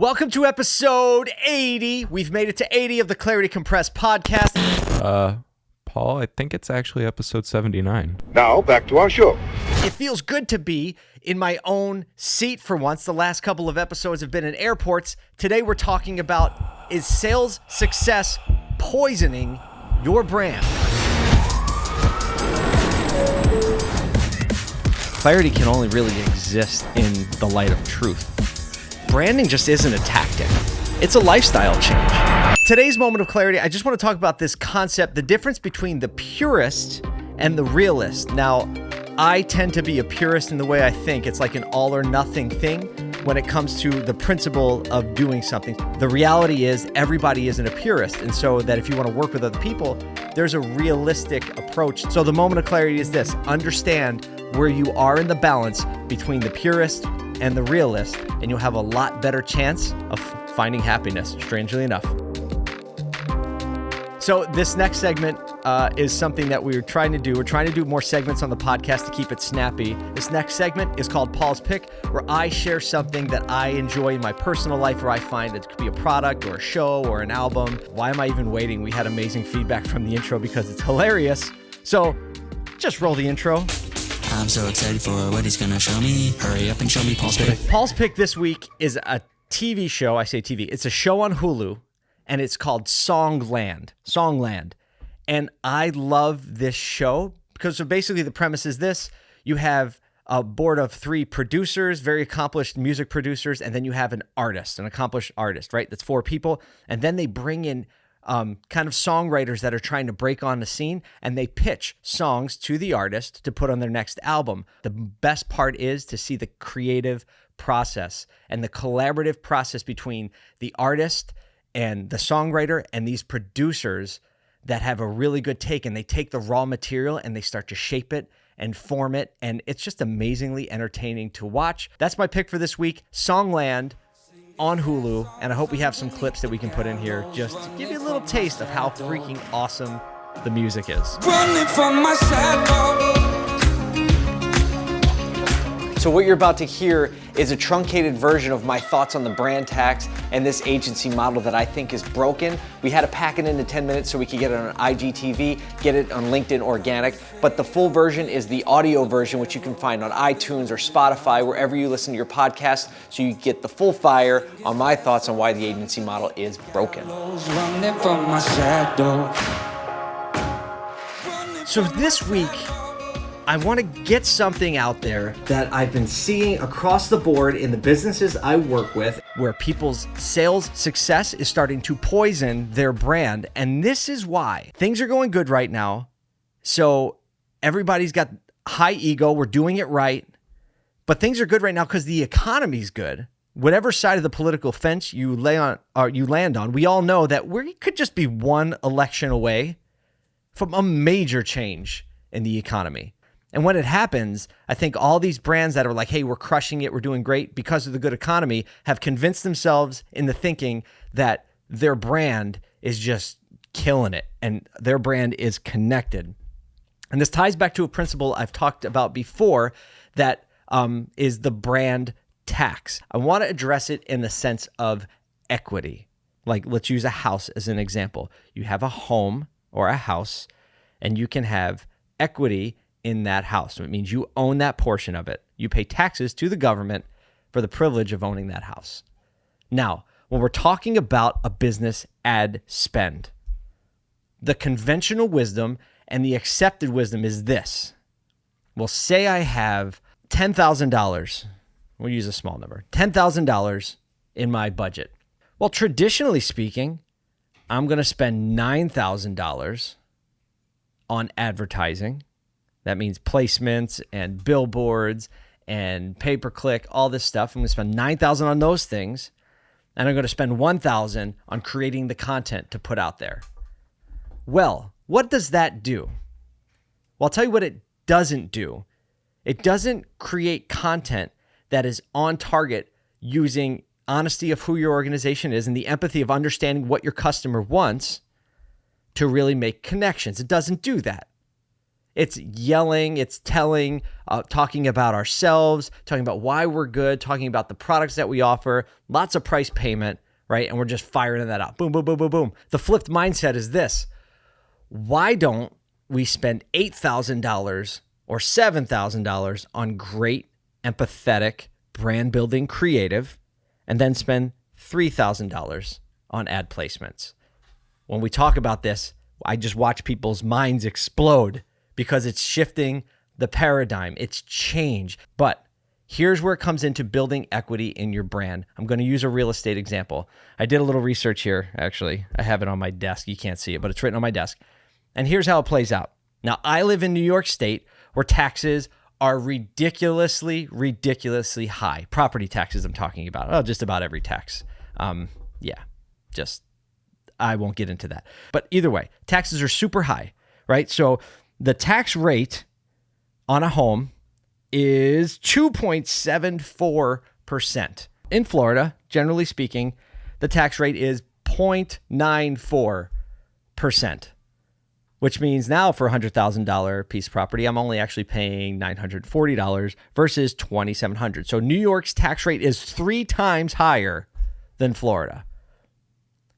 Welcome to episode 80. We've made it to 80 of the Clarity Compressed podcast. Uh, Paul, I think it's actually episode 79. Now, back to our show. It feels good to be in my own seat for once. The last couple of episodes have been in airports. Today we're talking about is sales success poisoning your brand? Clarity can only really exist in the light of truth. Branding just isn't a tactic. It's a lifestyle change. Today's moment of clarity, I just want to talk about this concept, the difference between the purist and the realist. Now, I tend to be a purist in the way I think. It's like an all or nothing thing when it comes to the principle of doing something. The reality is everybody isn't a purist. And so that if you want to work with other people, there's a realistic approach. So the moment of clarity is this understand where you are in the balance between the purist and the realist, and you'll have a lot better chance of finding happiness, strangely enough. So, this next segment uh, is something that we're trying to do. We're trying to do more segments on the podcast to keep it snappy. This next segment is called Paul's Pick, where I share something that I enjoy in my personal life, where I find it could be a product or a show or an album. Why am I even waiting? We had amazing feedback from the intro because it's hilarious. So, just roll the intro. I'm so excited for what he's gonna show me. Hurry up and show me Paul's pick. Paul's Pick this week is a TV show. I say TV, it's a show on Hulu and it's called Songland. Songland. And I love this show because so basically the premise is this you have a board of three producers, very accomplished music producers, and then you have an artist, an accomplished artist, right? That's four people. And then they bring in um, kind of songwriters that are trying to break on the scene and they pitch songs to the artist to put on their next album. The best part is to see the creative process and the collaborative process between the artist and the songwriter and these producers that have a really good take and they take the raw material and they start to shape it and form it and it's just amazingly entertaining to watch. That's my pick for this week, Songland on Hulu and I hope we have some clips that we can put in here just to give you a little taste of how freaking awesome the music is. So, what you're about to hear is a truncated version of my thoughts on the brand tax and this agency model that I think is broken. We had to pack it into 10 minutes so we could get it on IGTV, get it on LinkedIn Organic, but the full version is the audio version, which you can find on iTunes or Spotify, wherever you listen to your podcast, so you get the full fire on my thoughts on why the agency model is broken. Running from my shadow. So, this week, I want to get something out there that I've been seeing across the board in the businesses I work with where people's sales success is starting to poison their brand. And this is why things are going good right now. So everybody's got high ego. We're doing it right. But things are good right now because the economy's good. Whatever side of the political fence you lay on or you land on, we all know that we could just be one election away from a major change in the economy. And when it happens, I think all these brands that are like, hey, we're crushing it, we're doing great because of the good economy, have convinced themselves in the thinking that their brand is just killing it and their brand is connected. And this ties back to a principle I've talked about before that um, is the brand tax. I want to address it in the sense of equity. Like, let's use a house as an example. You have a home or a house, and you can have equity in that house. So it means you own that portion of it. You pay taxes to the government for the privilege of owning that house. Now, when we're talking about a business ad spend, the conventional wisdom and the accepted wisdom is this. Well, say I have $10,000. We'll use a small number $10,000 in my budget. Well, traditionally speaking, I'm going to spend $9,000 on advertising that means placements and billboards and pay per click, all this stuff. I'm going to spend 9000 on those things. And I'm going to spend 1000 on creating the content to put out there. Well, what does that do? Well, I'll tell you what it doesn't do. It doesn't create content that is on target using honesty of who your organization is and the empathy of understanding what your customer wants to really make connections. It doesn't do that. It's yelling, it's telling, uh, talking about ourselves, talking about why we're good, talking about the products that we offer, lots of price payment, right? And we're just firing that out. Boom, boom, boom, boom, boom. The flipped mindset is this why don't we spend $8,000 or $7,000 on great, empathetic, brand building creative and then spend $3,000 on ad placements? When we talk about this, I just watch people's minds explode because it's shifting the paradigm, it's change. But here's where it comes into building equity in your brand. I'm going to use a real estate example. I did a little research here, actually. I have it on my desk. You can't see it, but it's written on my desk. And here's how it plays out. Now, I live in New York State where taxes are ridiculously, ridiculously high. Property taxes, I'm talking about. Oh, just about every tax. Um, yeah, just I won't get into that. But either way, taxes are super high, right? So the tax rate on a home is 2.74%. In Florida, generally speaking, the tax rate is 0.94%, which means now for a $100,000 piece of property, I'm only actually paying $940 versus 2,700. So New York's tax rate is three times higher than Florida.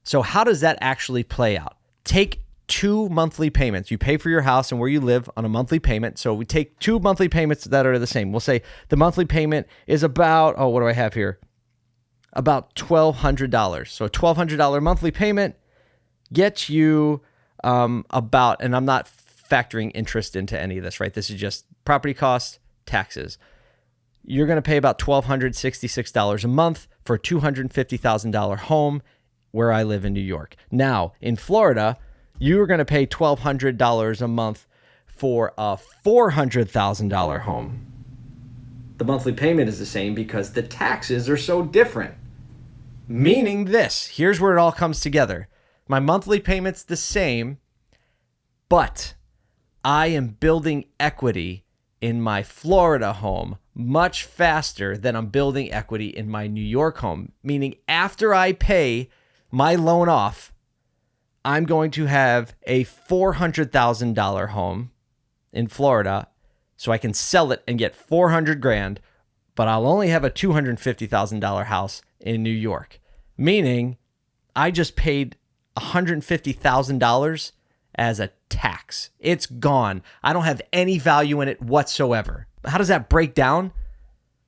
So, how does that actually play out? Take two monthly payments. You pay for your house and where you live on a monthly payment. So, we take two monthly payments that are the same. We'll say the monthly payment is about, oh, what do I have here? About $1,200. So, a $1,200 monthly payment gets you um, about, and I'm not factoring interest into any of this, right? This is just property costs, taxes. You're going to pay about $1,266 a month for a $250,000 home where I live in New York. Now, in Florida, you are going to pay $1,200 a month for a $400,000 home. The monthly payment is the same because the taxes are so different. Meaning this here's where it all comes together. My monthly payment's the same, but I am building equity in my Florida home much faster than I'm building equity in my New York home. Meaning, after I pay my loan off, I'm going to have a $400,000 home in Florida so I can sell it and get 400 grand, but I'll only have a $250,000 house in New York. Meaning I just paid $150,000 as a tax. It's gone. I don't have any value in it whatsoever. How does that break down?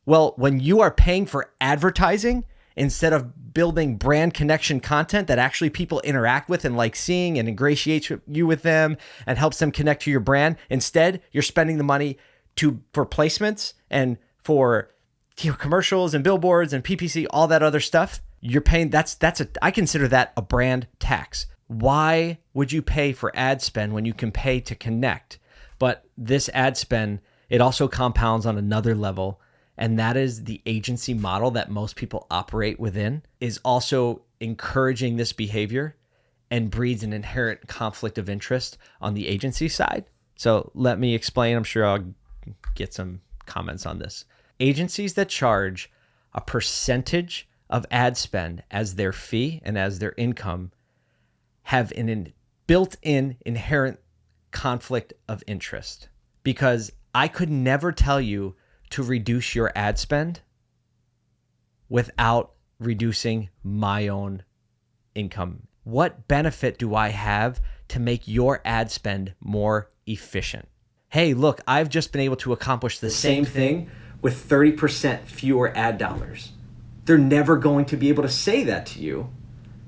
Well, when you are paying for advertising instead of building brand connection content that actually people interact with and like seeing and ingratiates you with them and helps them connect to your brand, instead, you're spending the money to for placements and for commercials and billboards and PPC, all that other stuff. You're paying that's that's a I consider that a brand tax. Why would you pay for ad spend when you can pay to connect? But this ad spend, it also compounds on another level, and that is the agency model that most people operate within is also encouraging this behavior and breeds an inherent conflict of interest on the agency side. So let me explain. I'm sure I'll get some comments on this. Agencies that charge a percentage of ad spend as their fee and as their income have an in, built-in inherent conflict of interest because I could never tell you to reduce your ad spend without reducing my own income. What benefit do I have to make your ad spend more efficient? Hey, look, I've just been able to accomplish the same thing with 30% fewer ad dollars. They're never going to be able to say that to you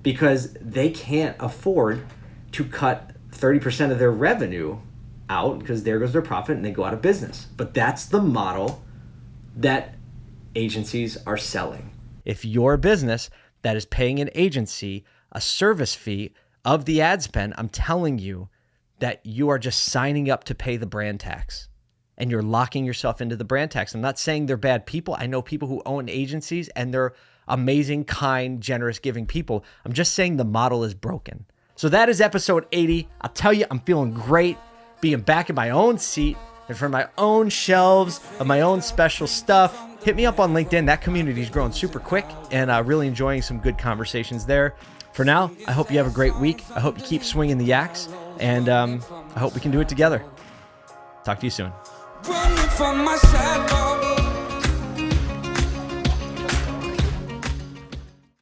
because they can't afford to cut 30% of their revenue out because there goes their profit and they go out of business. But that's the model that agencies are selling. If you're business that is paying an agency a service fee of the ad spend, I'm telling you that you are just signing up to pay the brand tax and you're locking yourself into the brand tax. I'm not saying they're bad people. I know people who own agencies and they're amazing, kind, generous, giving people. I'm just saying the model is broken. So that is episode 80. I'll tell you, I'm feeling great being back in my own seat and for my own shelves of my own special stuff. Hit me up on LinkedIn. That community is growing super quick and uh, really enjoying some good conversations there. For now, I hope you have a great week. I hope you keep swinging the axe and um, I hope we can do it together. Talk to you soon.